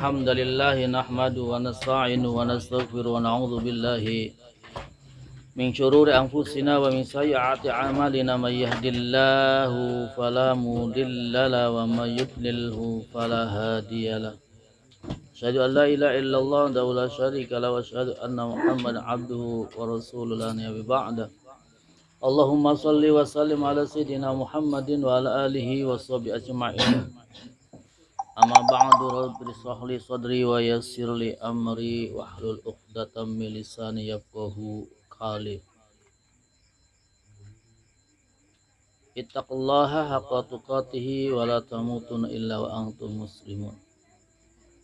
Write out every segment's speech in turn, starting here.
الحمد لله نحمده ونستعين ونستغفر ونعوذ بالله من شرور أنفسنا ومن سيئات أعمالنا من يهد الله فلا مضل له ومن يضلله فلا هادي له. أشهد أن لا إله إلا الله وحده لا شريك له وأشهد أن محمدا عبده ورسوله. لا نبي بعده اللهم صل وسلم على سيدنا محمد وعلى آله وصحبه أجمعين. Amma ba'du rabbi sahli sadri wa yassir li amri wahlul uqdatan min lisani yafqahu qali. Ittaqullaha haqqa tuqatih wa la tamutunna illa wa antum muslimun.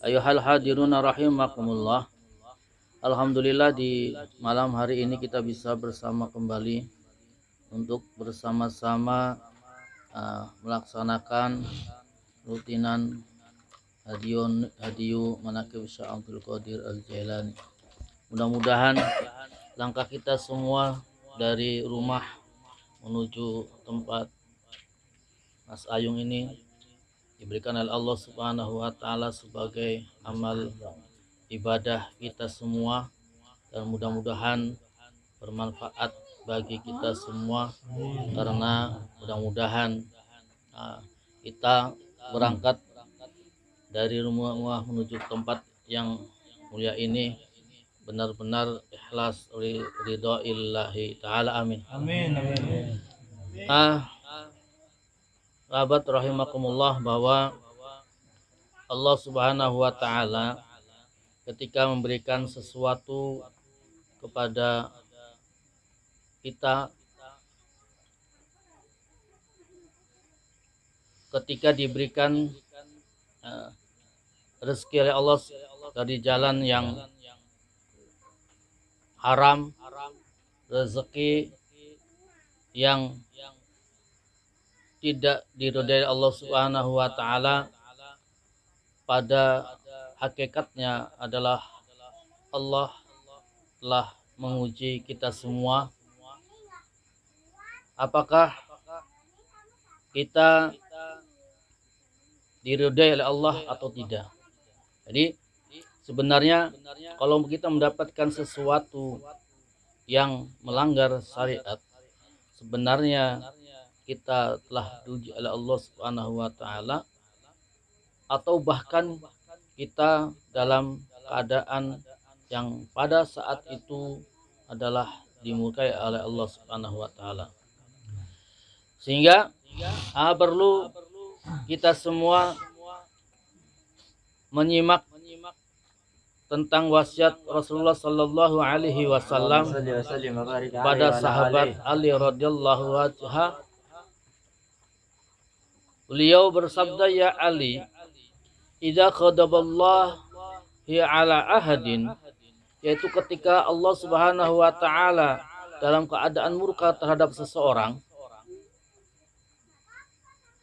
Ayuhal hadirun rahimakumullah. Alhamdulillah di malam hari ini kita bisa bersama kembali untuk bersama-sama uh, melaksanakan rutinan hadiun hadiu manakib Syekh Abdul Qadir Al Jailani. Mudah-mudahan langkah kita semua dari rumah menuju tempat Mas Ayung ini diberikan oleh Allah Subhanahu wa taala sebagai amal ibadah kita semua dan mudah-mudahan bermanfaat bagi kita semua karena mudah-mudahan uh, kita berangkat dari rumah menuju tempat yang mulia ini benar-benar ikhlas ridho illahi ta'ala amin. Amin amin. Ah sahabat rahimakumullah bahwa Allah subhanahu wa ta'ala ketika memberikan sesuatu kepada kita ketika diberikan uh, rezeki oleh Allah dari jalan yang haram, rezeki yang tidak diridhai Allah Subhanahu wa taala pada hakikatnya adalah Allah telah menguji kita semua. Apakah kita diridhai oleh Allah atau tidak jadi sebenarnya kalau kita mendapatkan sesuatu yang melanggar syariat sebenarnya kita telah diuji oleh Allah Subhanahu wa taala atau bahkan kita dalam keadaan yang pada saat itu adalah dimurkai oleh Allah Subhanahu wa taala. Sehingga ah, perlu kita semua menyimak tentang wasiat Rasulullah Sallallahu Alaihi Wasallam pada sahabat Ali radhiyallahu anhu. Beliau bersabda ya Ali, "Idza khadaballah hi ala ahadin" yaitu ketika Allah Subhanahu wa taala dalam keadaan murka terhadap seseorang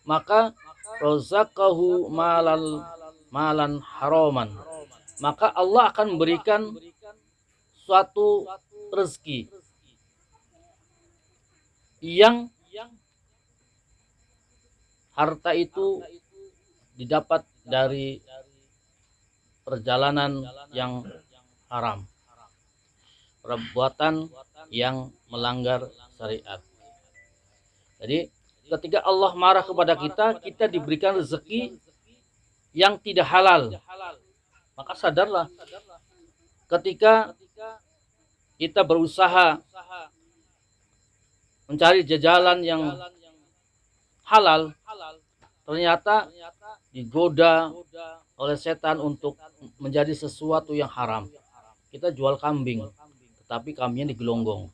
maka rozakahu malal malan haraman maka Allah akan memberikan suatu rezeki yang harta itu didapat dari perjalanan yang haram perbuatan yang melanggar syariat. Jadi ketika Allah marah kepada kita kita diberikan rezeki yang tidak halal maka sadarlah ketika kita berusaha mencari jajalan yang halal ternyata digoda oleh setan untuk menjadi sesuatu yang haram. Kita jual kambing, tetapi kambingnya digelonggong.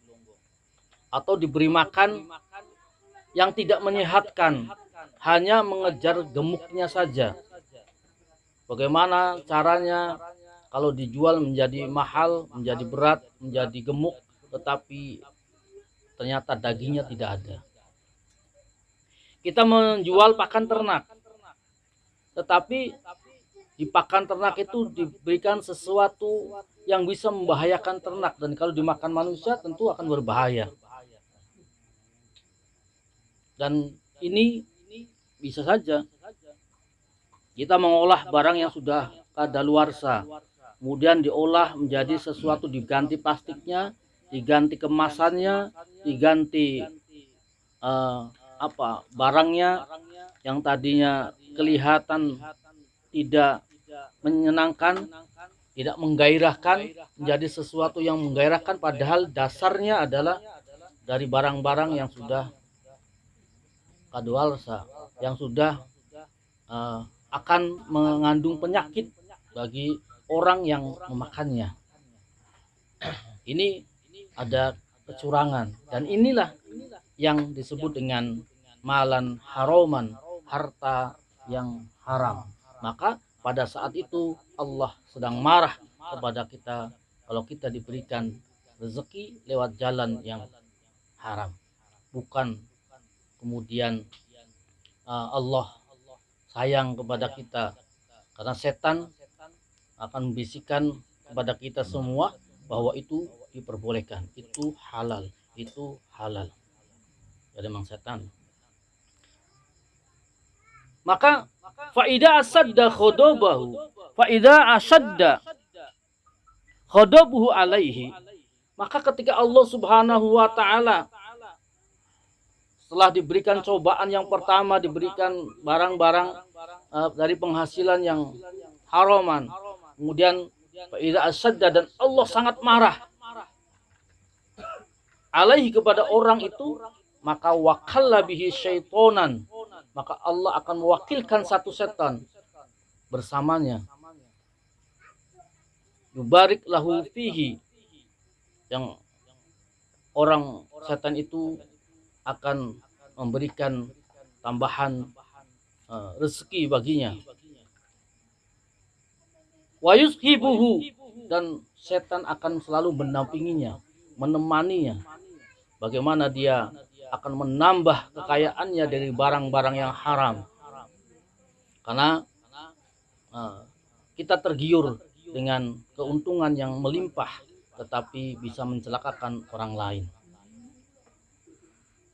Atau diberi makan yang tidak menyehatkan, hanya mengejar gemuknya saja. Bagaimana caranya kalau dijual menjadi mahal, menjadi berat, menjadi gemuk, tetapi ternyata dagingnya tidak ada kita menjual pakan ternak. Tetapi di pakan ternak itu diberikan sesuatu yang bisa membahayakan ternak dan kalau dimakan manusia tentu akan berbahaya. Dan ini bisa saja kita mengolah barang yang sudah kadaluarsa. Kemudian diolah menjadi sesuatu diganti plastiknya diganti kemasannya diganti uh, apa barangnya yang tadinya kelihatan tidak menyenangkan tidak menggairahkan menjadi sesuatu yang menggairahkan padahal dasarnya adalah dari barang-barang yang sudah kadaluarsa yang sudah uh, akan mengandung penyakit bagi orang yang memakannya. Ini ada kecurangan dan inilah yang disebut dengan malan haroman, harta yang haram. Maka pada saat itu Allah sedang marah kepada kita kalau kita diberikan rezeki lewat jalan yang haram. Bukan kemudian uh, Allah sayang kepada kita karena setan akan membisikkan kepada kita semua bahwa itu diperbolehkan, itu halal, itu halal. Jadi memang setan. Maka faida asadda khodobahu, faida asadda khodobuhu alaihi. Maka ketika Allah Subhanahu wa taala setelah diberikan cobaan yang pertama diberikan barang-barang uh, dari penghasilan yang haraman Kemudian Faidah asadda dan Allah sangat marah. Alaihi kepada orang itu maka wakalla bihi syaitonan. Maka Allah akan mewakilkan satu setan bersamanya. Yubarik lahu fihi. Yang orang setan itu akan memberikan tambahan uh, rezeki baginya wayushibuhu dan setan akan selalu mendampinginya, menemaninya. Bagaimana dia akan menambah kekayaannya dari barang-barang yang haram. Karena uh, kita tergiur dengan keuntungan yang melimpah tetapi bisa mencelakakan orang lain.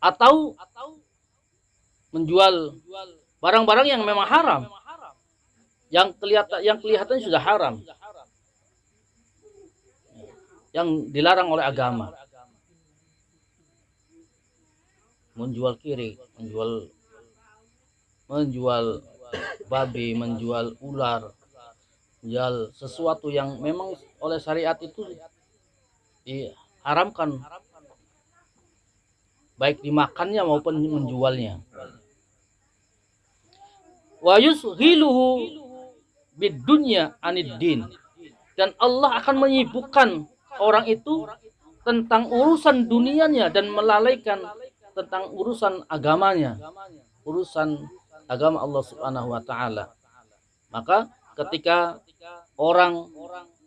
Atau menjual barang-barang yang memang haram. Yang kelihatan yang kelihatan sudah haram. Yang dilarang oleh agama. Menjual kiri menjual menjual babi menjual ular menjual sesuatu yang memang oleh syariat itu diharamkan baik dimakannya maupun menjualnya. wa yushiluhu bidunya aniddin dan Allah akan menyibukkan orang itu tentang urusan dunianya dan melalaikan tentang urusan agamanya. Urusan agama Allah Subhanahu wa taala. Maka ketika orang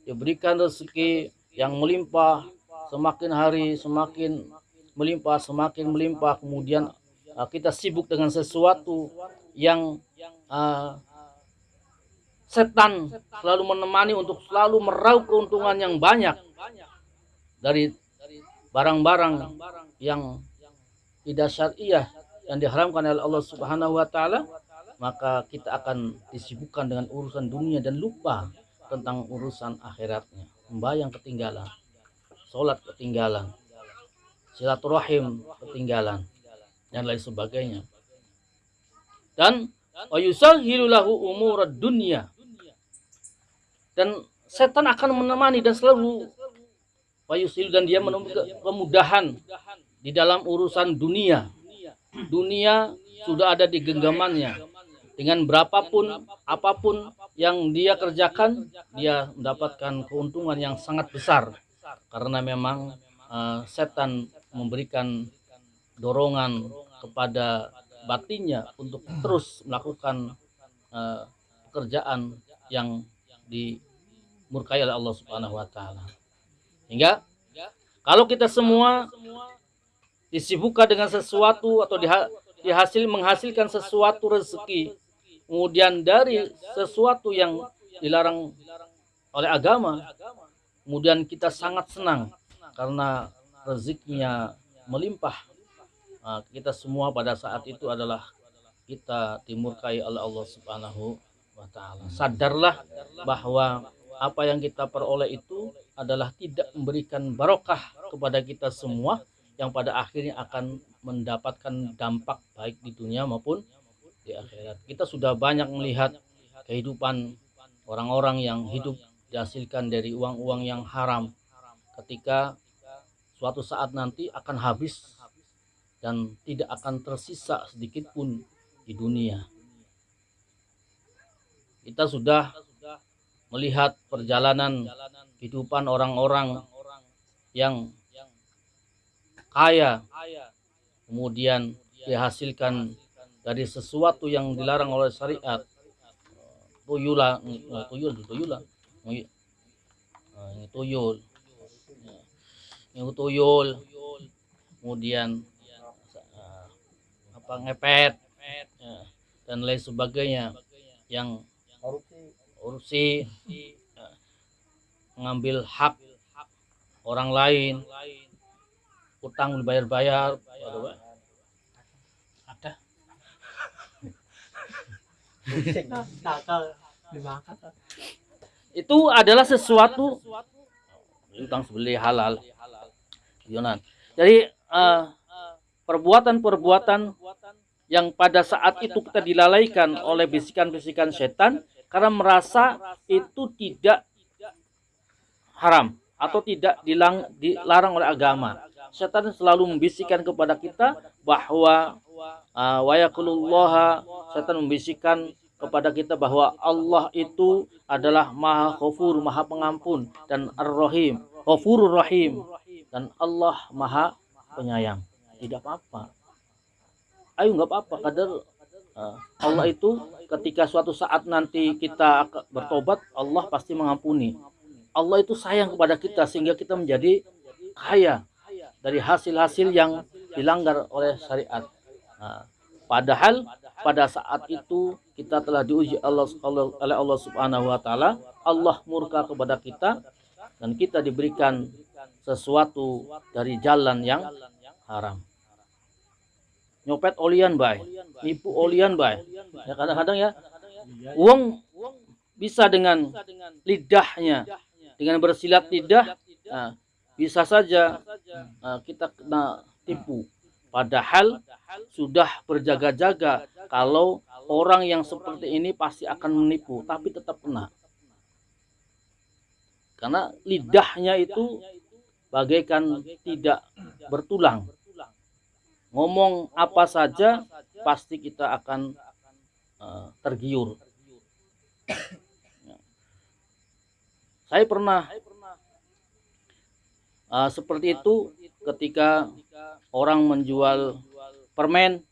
diberikan rezeki yang melimpah semakin hari semakin melimpah semakin melimpah kemudian uh, kita sibuk dengan sesuatu yang uh, setan selalu menemani untuk selalu meraup keuntungan yang banyak dari barang-barang yang tidak syariah yang diharamkan oleh Allah Subhanahu wa taala maka kita akan disibukkan dengan urusan dunia dan lupa tentang urusan akhiratnya. Membayang ketinggalan sholat ketinggalan silaturahim ketinggalan dan lain sebagainya dan ayusahhilu lahu umurad dunya dan setan akan menemani dan selalu wayusil dan dia menemukan kemudahan di dalam urusan dunia. Dunia sudah ada di genggamannya. Dengan berapapun apa pun yang dia kerjakan, dia mendapatkan keuntungan yang sangat besar karena memang uh, setan memberikan dorongan kepada batinnya untuk terus melakukan uh, pekerjaan yang di murkai oleh Allah Subhanahu wa taala. Hingga kalau kita semua disibukkan dengan sesuatu atau dihasil menghasilkan sesuatu rezeki kemudian dari sesuatu yang dilarang oleh agama kemudian kita sangat senang karena rezekinya melimpah nah, kita semua pada saat itu adalah kita dimurkai oleh Allah Subhanahu wa taala. Sadarlah bahwa apa yang kita peroleh itu adalah tidak memberikan barokah kepada kita semua yang pada akhirnya akan mendapatkan dampak baik di dunia maupun di akhirat. Kita sudah banyak melihat kehidupan orang-orang yang hidup dihasilkan dari uang-uang yang haram ketika suatu saat nanti akan habis dan tidak akan tersisa sedikit pun di dunia. Kita sudah melihat perjalanan kehidupan orang-orang yang kaya kemudian dihasilkan dari sesuatu yang dilarang oleh syariat. Tuyula tuyul tuyula tuyul tuyul. Kemudian apa ngepet. Dan lain sebagainya. Yang korupsi. mengambil hak orang lain. Utang dibayar-bayar. Ada. Itu adalah sesuatu. Utang sebeli halal Yunan. Jadi perbuatan-perbuatan uh, yang pada saat itu kita dilalaikan oleh bisikan-bisikan setan karena merasa itu tidak haram atau tidak dilang, dilarang oleh agama. Setan selalu membisikkan kepada kita bahwa uh, setan membisikkan kepada kita bahwa Allah itu adalah maha khafur, maha pengampun dan ar-rahim, khafurur rahim dan Allah maha penyayang. Tidak apa-apa. Ayo nggak apa-apa kadar uh, Allah itu ketika suatu saat nanti kita bertobat Allah pasti mengampuni. Allah itu sayang kepada kita sehingga kita menjadi kaya dari hasil-hasil yang dilanggar oleh syariat. Nah, padahal pada saat itu kita telah diuji Allah oleh Allah Subhanahu wa taala, Allah murka kepada kita dan kita diberikan sesuatu dari jalan yang haram. Nyopet olian bay, nipu olian bay. Ya kadang-kadang ya uang bisa dengan lidahnya, dengan bersilat lidah, nah, bisa saja uh, kita kena tipu. Padahal sudah berjaga-jaga kalau orang yang seperti ini pasti akan menipu, tapi tetap kena. Karena lidahnya itu bagaikan tidak bertulang. Ngomong apa saja pasti kita akan uh, tergiur. Saya pernah uh, seperti itu ketika orang menjual permen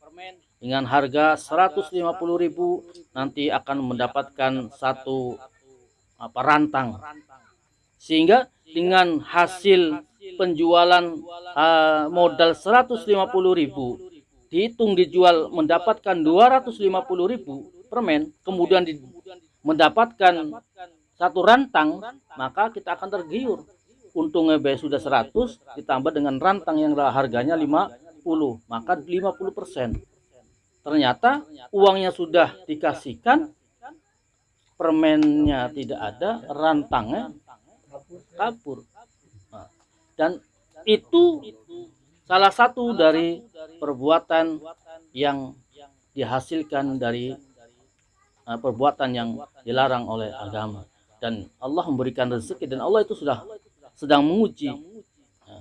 dengan harga 150.000 nanti akan mendapatkan satu apa rantang sehingga dengan hasil penjualan uh, modal 150.000 dihitung dijual mendapatkan 250.000 permen kemudian di, mendapatkan satu rantang maka kita akan tergiur. Untungnya B sudah 100 ditambah dengan rantang yang harganya 50 maka 50 persen. Ternyata uangnya sudah dikasihkan permennya tidak ada rantangnya kabur nah, dan itu salah satu dari perbuatan yang dihasilkan dari uh, perbuatan yang dilarang oleh agama dan Allah memberikan rezeki dan Allah itu sudah sedang menguji ya,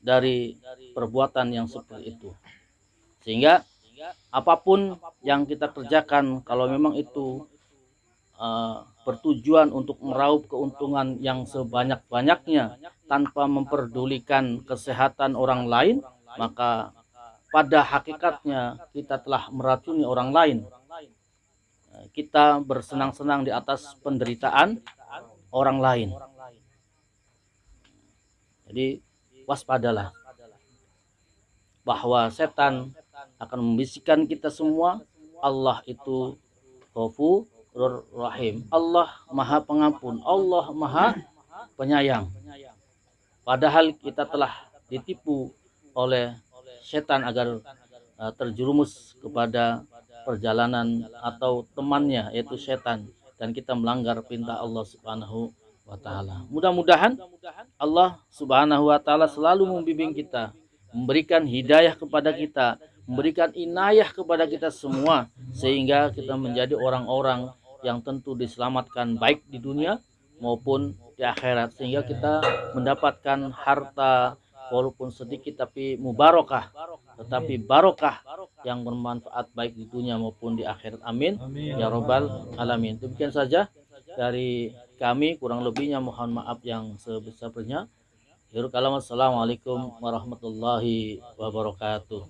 dari perbuatan yang seperti itu. Sehingga apa pun yang kita kerjakan kalau memang itu uh, bertujuan untuk meraup keuntungan yang sebanyak-banyaknya tanpa memperdulikan kesehatan orang lain, maka pada hakikatnya kita telah meracuni orang lain. Kita bersenang-senang di atas penderitaan orang lain. Jadi waspadalah bahwa setan akan membisikkan kita semua Allah itu Ghafurur Rahim. Allah Maha Pengampun, Allah Maha Penyayang. Padahal kita telah ditipu oleh setan agar uh, terjerumus kepada perjalanan atau temannya yaitu setan dan kita melanggar perintah Allah Subhanahu wa taala. Mudah-mudahan Allah Subhanahu wa taala selalu membimbing kita, memberikan hidayah kepada kita, memberikan inayah kepada kita semua sehingga kita menjadi orang-orang yang tentu diselamatkan baik di dunia maupun di akhirat. Sehingga kita mendapatkan harta walaupun sedikit tapi mubarakah tetapi barokah yang bermanfaat baik di dunia maupun di akhirat. Amin, ya robbal alamin. Demikian saja dari kami. Kurang lebihnya mohon maaf yang sebesar-besarnya. Assalamualaikum warahmatullahi wabarakatuh.